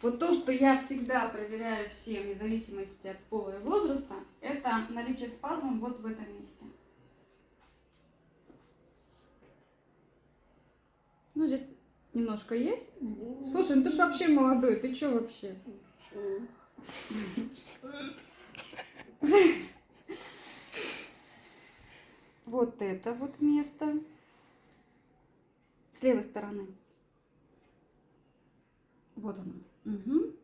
Вот то, что я всегда проверяю всем, вне зависимости от пола и возраста, это наличие спазмов вот в этом месте. Ну, здесь немножко есть. Слушай, ну ты же вообще молодой, ты что вообще? Вот это вот место. С левой стороны. Вот оно. Угу.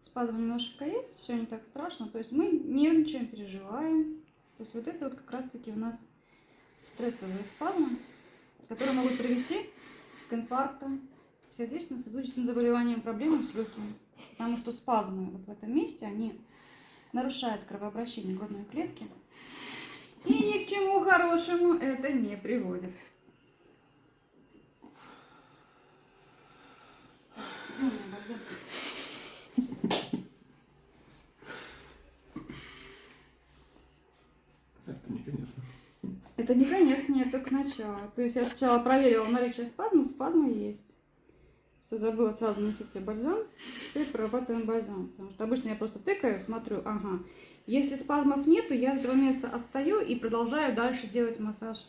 Спазм немножко есть, все не так страшно. То есть мы нервничаем, переживаем. То есть вот это вот как раз-таки у нас стрессовые спазмы, которые могут привести к инфаркту, сердечно-сосудистым заболеваниям, проблемам с легкими. Потому что спазмы вот в этом месте, они нарушают кровообращение грудной клетки. И ни к чему хорошему это не приводит. Где у меня бальзам? Это не конец. Это не конец, нет, только начало. То есть я сначала проверила наличие спазмов, спазмы есть. Все, забыла сразу себе бальзам. Теперь прорабатываем бальзам. Потому что обычно я просто тыкаю, смотрю, ага. Если спазмов нету, я с этого места отстаю и продолжаю дальше делать массаж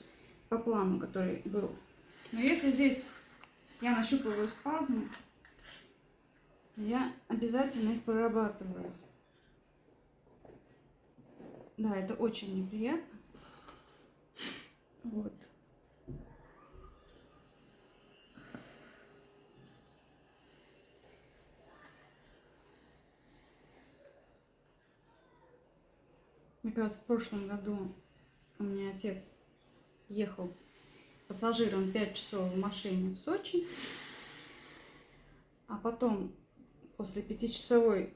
по плану, который был. Но если здесь я нащупываю спазмы, я обязательно их прорабатываю. Да, это очень неприятно. Вот. Как раз в прошлом году у меня отец ехал пассажиром 5 часов в машине в Сочи, а потом после пятичасовой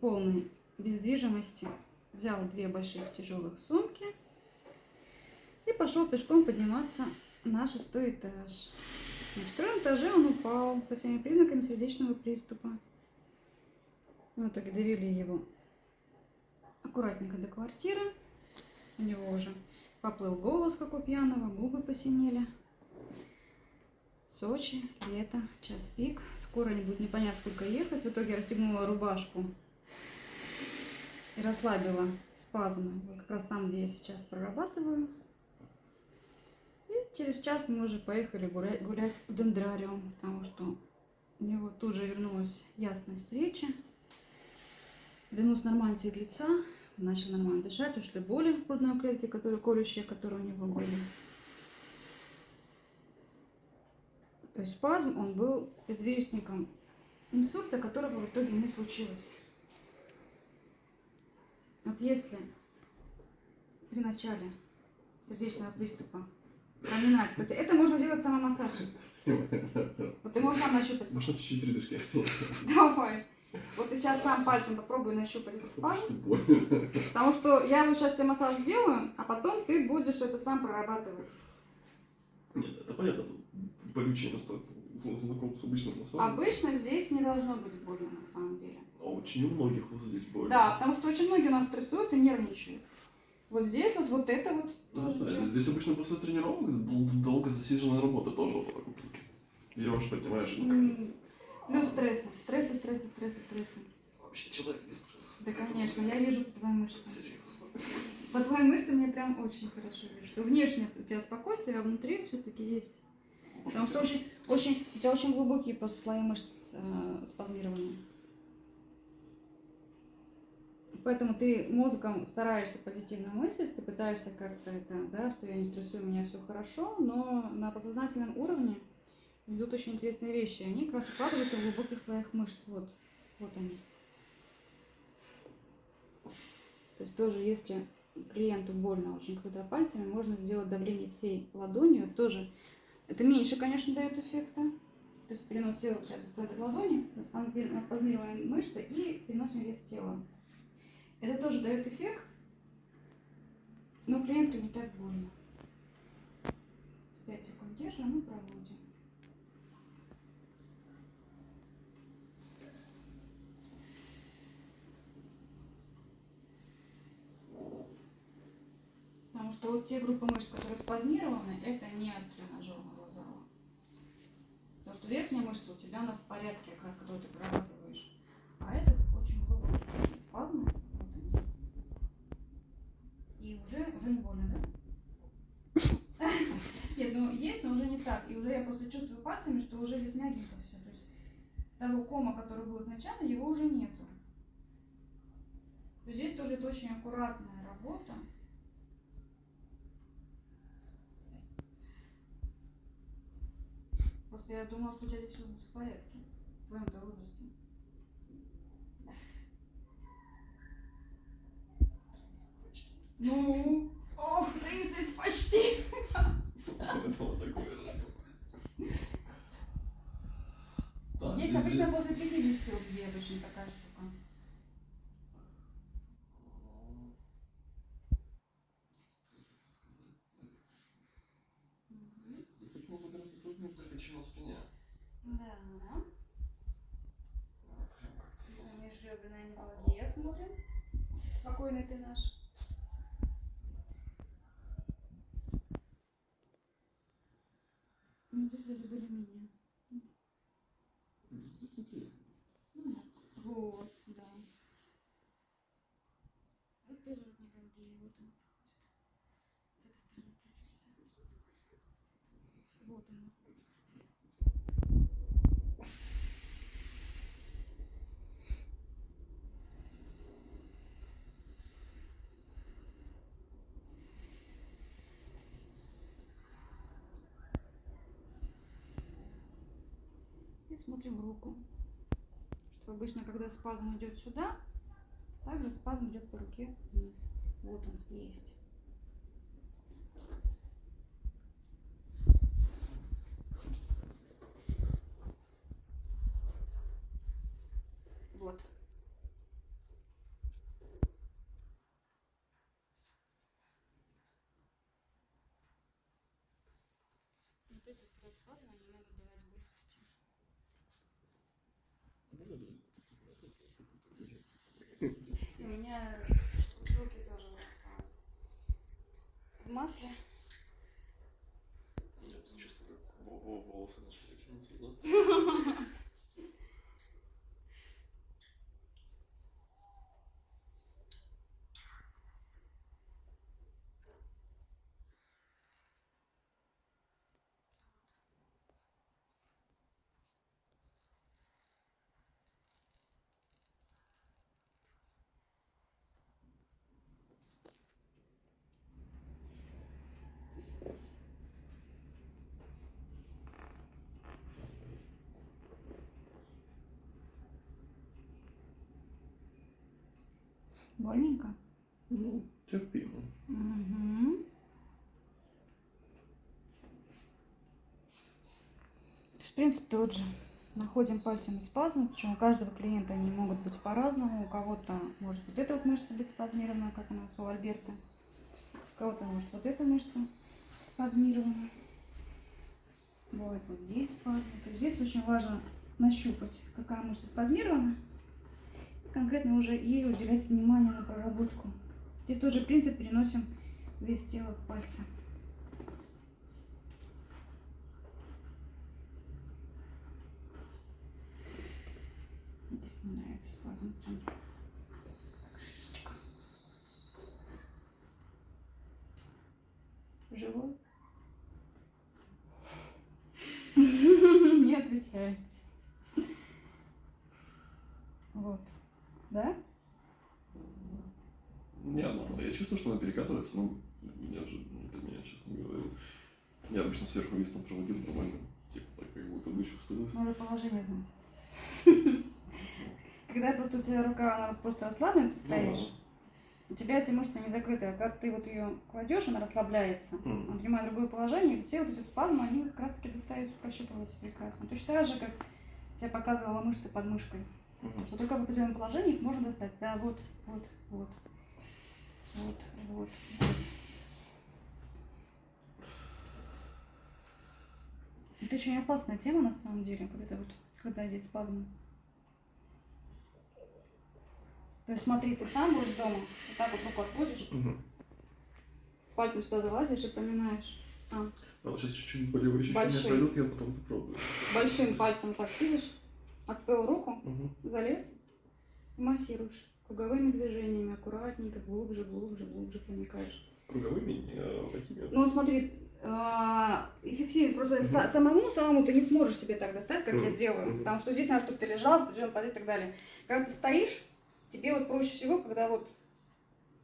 полной бездвижимости взял две больших тяжелых сумки пошел пешком подниматься на шестой этаж. На четвертом этаже он упал со всеми признаками сердечного приступа. В итоге довели его аккуратненько до квартиры. У него уже поплыл голос, как у пьяного, губы посинели. Сочи, лето, час пик. Скоро не будет непонятно сколько ехать. В итоге я расстегнула рубашку и расслабила спазмы. Вот как раз там, где я сейчас прорабатываю. Через час мы уже поехали гулять, гулять в дендрариум, потому что у него тут же вернулась ясность речи. Вернулся нормальный цвет лица, начал нормально дышать, ушли боли в грудной клетке, которые колющие, которые у него были. То есть спазм, он был предвестником инсульта, которого в итоге не случилось. Вот если при начале сердечного приступа проминать, кстати, это можно делать самомассажем. Вот ты можешь сам нащупать. Может, чуть-чуть передышки. Давай. Вот ты сейчас сам пальцем попробуй нащупать этот спазм. Потому что я вот сейчас тебе массаж сделаю, а потом ты будешь это сам прорабатывать. Нет, это понятно. Болючее настолько знаком с обычным массажем. Обычно здесь не должно быть больно на самом деле. А очень у многих вот здесь больно. Да, потому что очень многие у нас стрессуют и нервничают. Вот здесь вот, вот это вот. Ну, тоже знаете, часто. здесь обычно после тренировок дол- долго засиженная работа тоже вот так вот берешь, поднимаешь. ну, М, как-то Плюс стрессы, стрессы, стрессы, стрессы, стрессы. Вообще человек здесь стресс. Да, конечно, я вижу по твоим мышцам. Серьезно. По твоим мышцам я прям очень хорошо вижу. Что внешне у тебя спокойствие, а внутри все-таки есть. Потому что очень, очень, у тебя очень глубокие просто слои мышц э, спазмированы. Поэтому ты мозгом стараешься позитивно мыслить, ты пытаешься как-то это, да, что я не стрессую, у меня все хорошо, но на подсознательном уровне идут очень интересные вещи. Они как раз укладываются в глубоких слоях мышц. Вот, вот они. То есть тоже, если клиенту больно очень, когда пальцами, можно сделать давление всей ладонью. Тоже, это меньше, конечно, дает эффекта. То есть перенос тела сейчас с этой ладони, на спазмированные мышцы и переносим вес тела. Это тоже дает эффект, но клиенту не так больно. 5 секунд держим и проводим. Потому что вот те группы мышц, которые спазмированы, это не от тренажерного зала. Потому что верхняя мышца у тебя она в порядке, как раз, которую ты прорабатываешь. уже, уже не больно, да? Нет, ну есть, но уже не так. И уже я просто чувствую пальцами, что уже здесь мягенько все. То есть того кома, который был изначально, его уже нету. То здесь тоже это очень аккуратная работа. Просто я думала, что у тебя здесь все будет в порядке. В твоем возрасте. Ну, ох, 30 почти. Есть обычно после 50 у людей обычно такая штука. Здесь много гораздо труднее взять, чем на спине. Да. Как-то сразу. Межреберная невралгия смотрим. Спокойный ты наш. Ну, здесь вроде более-менее. Здесь внутри. Ну, Вот, да. Вот тоже вот невралгия, вот он проходит. С этой стороны прячется. И смотрим руку. Что обычно, когда спазм идет сюда, также спазм идет по руке вниз. Вот он есть. Вот. Они могут давать боль. И у меня руки тоже вот в масле. Во- волосы начали тянуться, Больненько? Ну, терпимо. Угу. В принципе, тот же. Находим пальцами спазм, причем у каждого клиента они могут быть по-разному. У кого-то может вот эта вот мышца быть спазмирована, как у нас у Альберта. У кого-то может вот эта мышца спазмирована. Бывает вот здесь спазм. То есть здесь очень важно нащупать, какая мышца спазмирована. Конкретно уже ей уделять внимание на проработку. Здесь тоже принцип переносим вес тела в пальцы. Здесь мне нравится шишечка. Живой? Не отвечает. Вот. Да? Не, ну, я чувствую, что она перекатывается, но неожиданно для меня, честно говоря. Я обычно сверху вес там проводил нормально. Типа так, как будто бы чувствовалось. Надо положение знать. Когда просто у тебя рука, она просто расслаблена, ты стоишь, у тебя эти мышцы не закрыты. А когда ты вот ее кладешь, она расслабляется. Мгм. Он принимает другое положение, и все вот эти спазмы, они как раз таки достаются, прощупываются прекрасно. Точно так же, как я показывала мышцы под мышкой. Мгм. Что только в определенном положении их можно достать. Да, вот, вот, вот. Вот, вот, вот. Это очень опасная тема на самом деле, вот это вот, когда здесь спазмы. То есть смотри, ты сам будешь дома, вот так вот руку отводишь, Мгм. пальцем сюда залазишь и поминаешь сам. А вот сейчас чуть-чуть болевые ощущения Большие. пройдут, я потом попробую. Большим пальцем так видишь, отвел руку, Мгм. залез массируешь. Круговыми движениями, аккуратненько, глубже, глубже, глубже проникаешь. Круговыми, а такими. Ну смотри, а, эффективнее. Просто са- самому, самому ты не сможешь себе так достать, как я Мгм. делаю. Мгм. Потому что здесь надо, чтобы ты лежал, в определенном позе и так далее. Когда ты стоишь, тебе вот проще всего, когда вот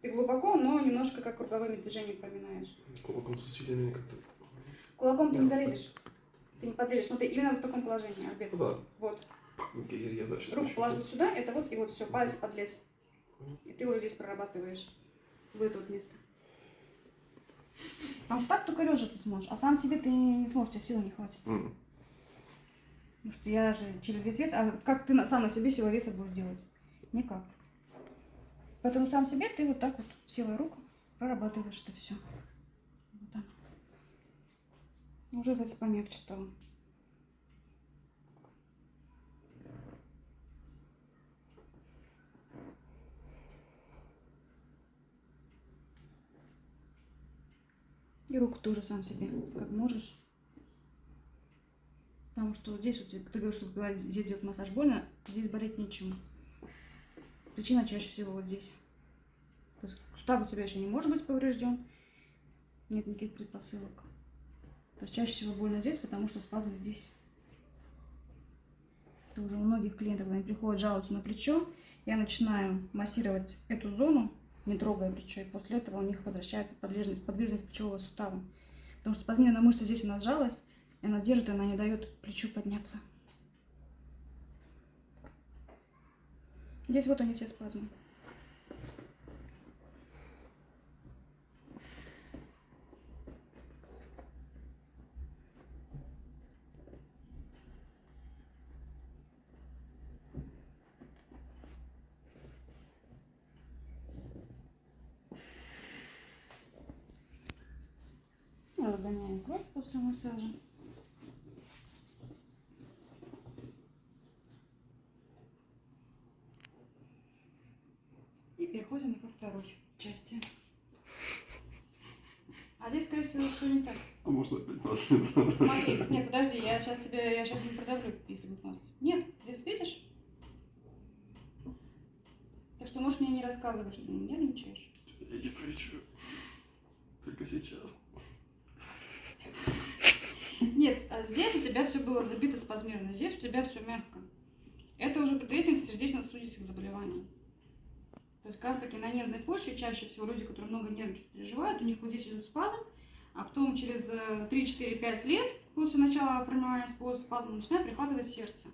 ты глубоко, но немножко как круговыми движениями проминаешь. Кулаком с усилиями как-то. Кулаком ты не залезешь. Ты не подлезешь. Ну, ты именно в таком положении, Альберт. Ну да. Вот. Я, я, дальше. Руку положить сюда, это вот, и вот все, палец подлез. И ты уже здесь прорабатываешь в это вот место. Потому что так только лежа ты сможешь, а сам себе ты не сможешь, у тебя силы не хватит. М. Потому что я же через весь вес, а как ты сам на себе силу веса будешь делать? Никак. Поэтому сам себе ты вот так вот силой рук прорабатываешь это все. Вот так. Уже, кстати, помягче стало. И руку тоже сам себе, как можешь. Потому что здесь, вот, ты говоришь, что когда здесь делать массаж больно, здесь болеть нечему. Причина чаще всего вот здесь. То есть сустав у тебя еще не может быть поврежден. Нет никаких предпосылок. То есть чаще всего больно здесь, потому что спазмы здесь. Это уже у многих клиентов, когда они приходят, жалуются на плечо, я начинаю массировать эту зону, не трогая плечо, и после этого у них возвращается подвижность, подвижность плечевого сустава. Потому что спазмированная мышца здесь она сжалась, и она держит, и она не дает плечу подняться. Здесь вот они все спазмы. Разгоняем кровь после массажа. И переходим ко второй части. А здесь, скорее всего, все не так. А можно опять масленица? Смотри, нет, подожди, я сейчас тебе, я сейчас не продавлю, если будет масло. Нет, здесь видишь? Так что можешь мне не рассказывать, что ты нервничаешь. Я не кричу. Только сейчас. Нет, а здесь у тебя все было забито спазмировано, здесь у тебя все мягко. Это уже предвестник сердечно-сосудистых заболеваний. То есть как раз таки на нервной почве чаще всего люди, которые много нервничают, переживают, у них вот здесь идет спазм, а потом через э, 3-4-5 лет после начала формирования спазма начинает прихватывать сердце.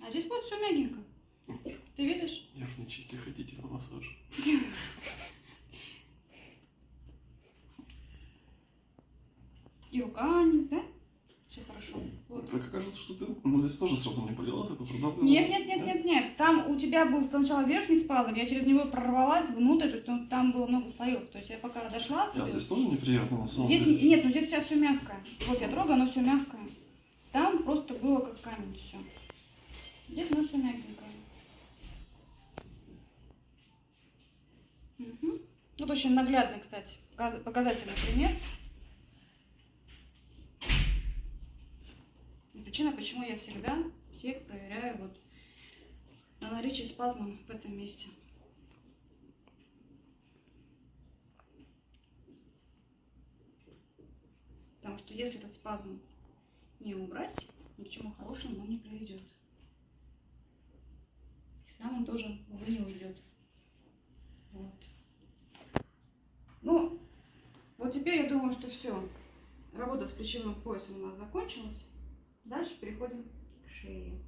А здесь вот все мягенько. Ты видишь? Нервничайте, хотите на массаж. И рука, не- да? Все хорошо. Вот. Только кажется, что ты ну, здесь тоже сразу не болела, ты продавила. Нет, нет, нет, нет, нет. Там у тебя был сначала верхний спазм, я через него прорвалась внутрь, то есть там было много слоев. То есть я пока дошла к Нет, тебе- здесь тоже неприятно на самом Здесь деле. не- нет, ну здесь у тебя все мягкое. Вот я трогаю, оно все мягкое. Там просто было как камень все. Здесь оно все мягенькое. Мгм. Вот очень наглядный, кстати, показ- показательный пример. И Причина, почему я всегда всех проверяю вот на наличие спазма в этом месте. Потому что если этот спазм не убрать, ни к чему хорошему он не приведет. И сам он тоже, увы, не уйдет. Вот. Ну, вот теперь я думаю, что все. Работа с плечевым поясом у нас закончилась. Дальше переходим к шее.